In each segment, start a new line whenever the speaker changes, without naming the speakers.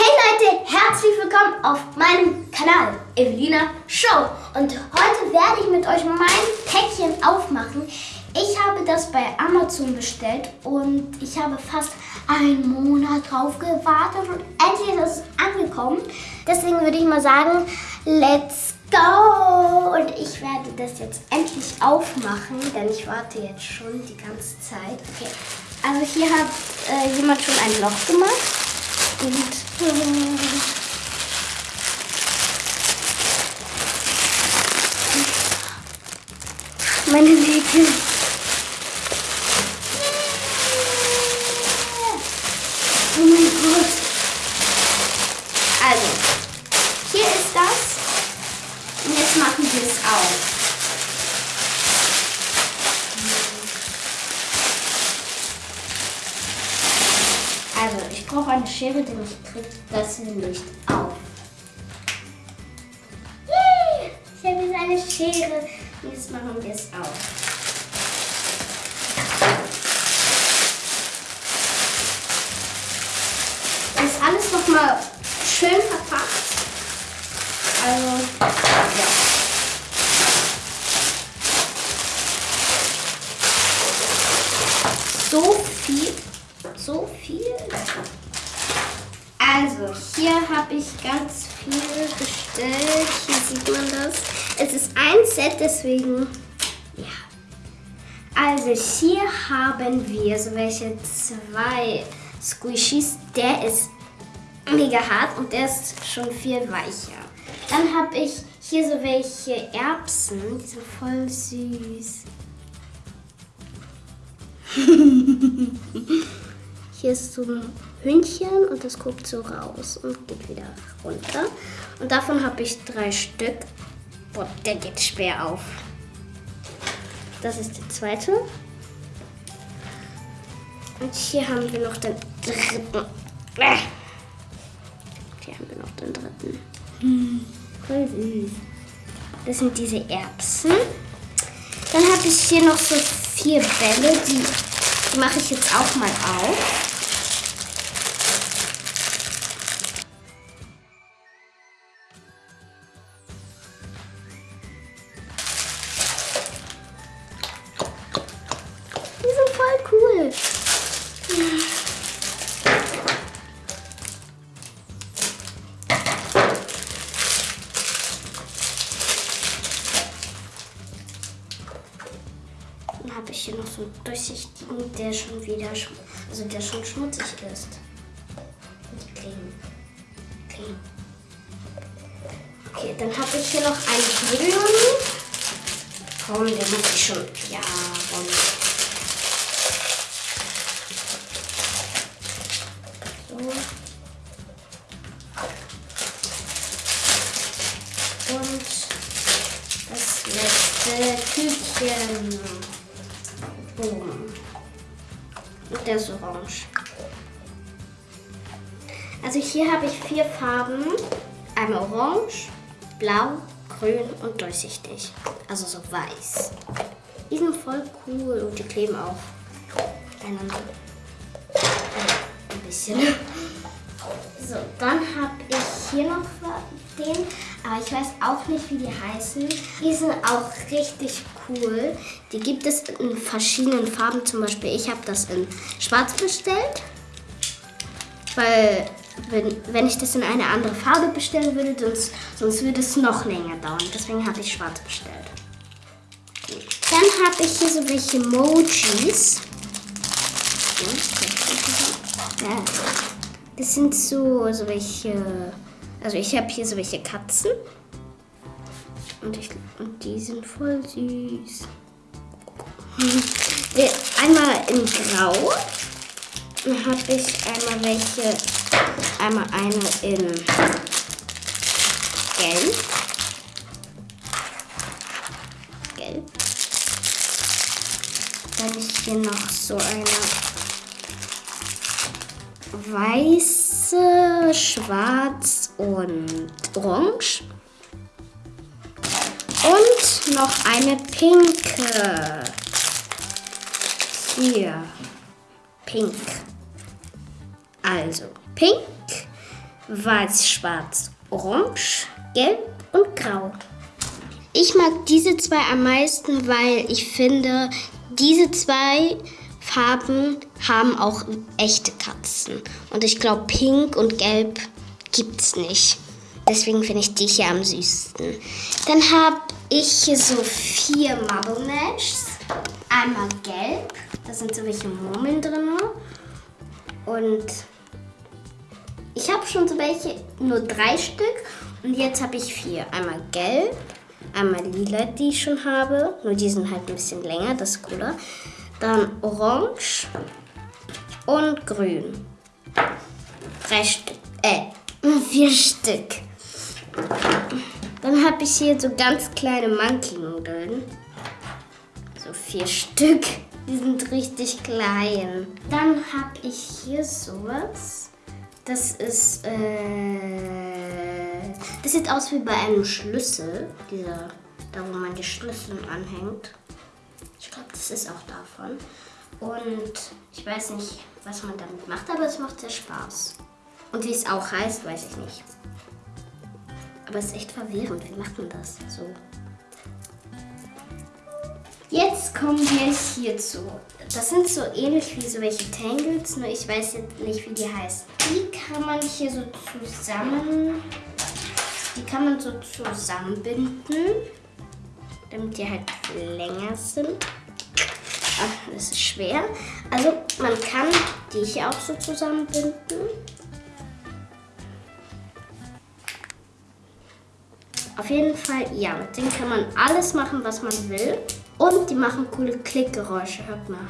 Hey Leute, herzlich willkommen auf meinem Kanal Evelina Show. Und heute werde ich mit euch mein Päckchen aufmachen. Ich habe das bei Amazon bestellt und ich habe fast einen Monat drauf gewartet und endlich ist es angekommen. Deswegen würde ich mal sagen, let's go! Und ich werde das jetzt endlich aufmachen, denn ich warte jetzt schon die ganze Zeit. Okay, also hier hat äh, jemand schon ein Loch gemacht. Und äh, meine Nägel. Oh mein Gott. Also, hier ist das. Und jetzt machen wir es auf. Also, ich brauche eine Schere, denn ich kriege das nicht auf. Yay! Ich habe jetzt eine Schere. Jetzt machen wir es auf. Ist alles nochmal schön verpackt. Also, ja. So viel so viel. Also, hier habe ich ganz viel bestellt. Hier sieht man das. Es ist ein Set, deswegen, ja. Also, hier haben wir so welche zwei Squishies. Der ist mega hart und der ist schon viel weicher. Dann habe ich hier so welche Erbsen. Die sind voll süß. Hier ist so ein Hündchen und das guckt so raus und geht wieder runter. Und davon habe ich drei Stück. Boah, der geht schwer auf. Das ist der zweite. Und hier haben wir noch den dritten. Hier haben wir noch den dritten. Das sind diese Erbsen. Dann habe ich hier noch so vier Bälle, die, die mache ich jetzt auch mal auf. Habe ich hier noch so einen durchsichtigen, der schon wieder, also der schon schmutzig ist. Und clean. Clean. Okay, dann habe ich hier noch einen grünen. Komm, den muss ich schon. Ja, komm. Und das letzte Tütchen. Der ist orange. Also hier habe ich vier Farben. Einmal orange, blau, grün und durchsichtig. Also so weiß. Die sind voll cool und die kleben auch einander. Ein bisschen. So, dann habe ich hier noch den, aber ich weiß auch nicht, wie die heißen. Die sind auch richtig cool. Die gibt es in verschiedenen Farben. Zum Beispiel, ich habe das in schwarz bestellt, weil wenn, wenn ich das in eine andere Farbe bestellen würde, sonst, sonst würde es noch länger dauern. Deswegen habe ich schwarz bestellt. Dann habe ich hier so welche Emojis. Ja, das sind so, so welche also ich habe hier so welche Katzen. Und, ich, und die sind voll süß. Einmal in Grau. Dann habe ich einmal welche, einmal eine in Gelb. Gelb. Dann ist hier noch so eine weiße, schwarz und orange. Noch eine pinke. Hier. Pink. Also, pink, weiß, schwarz, orange, gelb und grau. Ich mag diese zwei am meisten, weil ich finde, diese zwei Farben haben auch echte Katzen. Und ich glaube, pink und gelb gibt es nicht. Deswegen finde ich die hier am süßesten. Dann habe ich hier so vier Marble Mashs. Einmal gelb, da sind so welche Murmeln drin. Und ich habe schon so welche, nur drei Stück. Und jetzt habe ich vier. Einmal gelb, einmal lila, die ich schon habe. Nur die sind halt ein bisschen länger, das ist cooler. Dann orange und grün. Drei Stück. Äh, vier Stück. Dann habe ich hier so ganz kleine Monkey-Nudeln. So vier Stück. Die sind richtig klein. Dann habe ich hier sowas. Das ist, äh, das sieht aus wie bei einem Schlüssel. Dieser, da wo man die Schlüssel anhängt. Ich glaube, das ist auch davon. Und ich weiß nicht, was man damit macht, aber es macht sehr Spaß. Und wie es auch heißt, weiß ich nicht. Aber es ist echt verwirrend. Wie macht man das so? Jetzt kommen wir hierzu. Das sind so ähnlich wie so welche Tangles, nur ich weiß jetzt nicht, wie die heißen. Die kann man hier so zusammen, die kann man so zusammenbinden, damit die halt länger sind. Ach, das ist schwer. Also man kann die hier auch so zusammenbinden. Auf jeden Fall, ja, mit denen kann man alles machen, was man will. Und die machen coole Klickgeräusche, hört mal.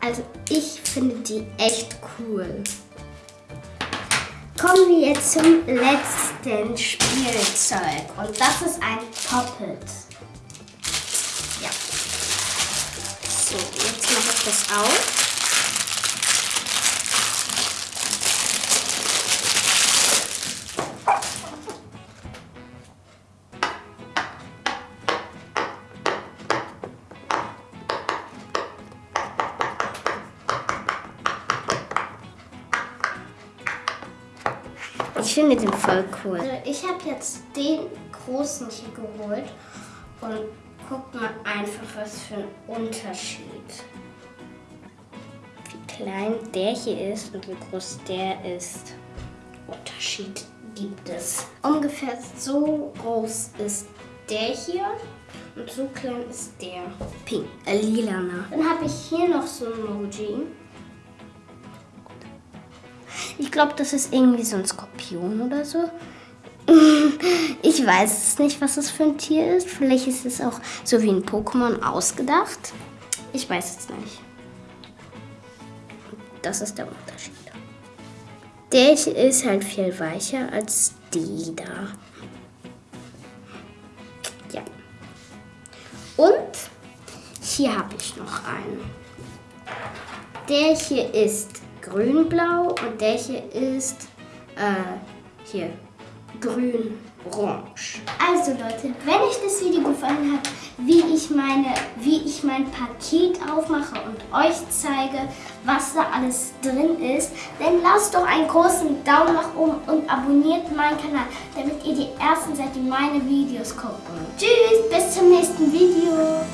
Also ich finde die echt cool. Kommen wir jetzt zum letzten Spielzeug. Und das ist ein Poppet. Ja. So, jetzt mache ich das auf. Finde den voll cool. Also ich habe jetzt den großen hier geholt und guckt mal einfach, was für ein Unterschied. Wie klein der hier ist und wie groß der ist. Unterschied gibt es. Ungefähr so groß ist der hier und so klein ist der. Pink, äh, lilana. Dann habe ich hier noch so ein Emoji. Ich glaube, das ist irgendwie so ein Skorpion oder so. Ich weiß es nicht, was das für ein Tier ist. Vielleicht ist es auch so wie ein Pokémon ausgedacht. Ich weiß es nicht. Das ist der Unterschied. Der ist halt viel weicher als die da. Ja. Und hier habe ich noch einen. Der hier ist grün-blau und der hier ist äh, hier grün-orange. Also Leute, wenn euch das Video gefallen hat, wie ich, meine, wie ich mein Paket aufmache und euch zeige, was da alles drin ist, dann lasst doch einen großen Daumen nach oben und abonniert meinen Kanal, damit ihr die Ersten seid, die meine Videos gucken. Tschüss, bis zum nächsten Video.